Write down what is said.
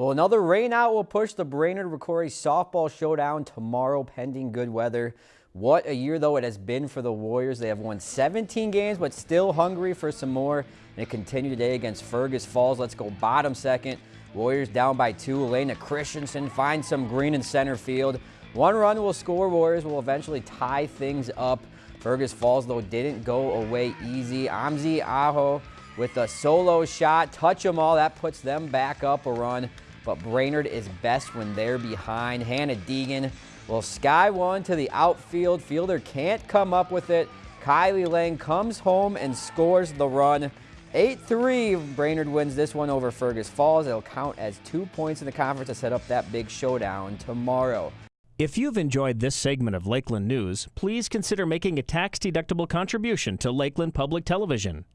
Well, another rainout will push the Brainerd Rocori softball showdown tomorrow pending good weather. What a year, though, it has been for the Warriors. They have won 17 games, but still hungry for some more. And it continued today against Fergus Falls. Let's go bottom second. Warriors down by two. Elena Christensen finds some green in center field. One run will score. Warriors will eventually tie things up. Fergus Falls, though, didn't go away easy. Amzi Aho with a solo shot. Touch them all. That puts them back up a run but Brainerd is best when they're behind. Hannah Deegan will sky one to the outfield. Fielder can't come up with it. Kylie Lang comes home and scores the run. 8-3, Brainerd wins this one over Fergus Falls. It'll count as two points in the conference to set up that big showdown tomorrow. If you've enjoyed this segment of Lakeland News, please consider making a tax-deductible contribution to Lakeland Public Television.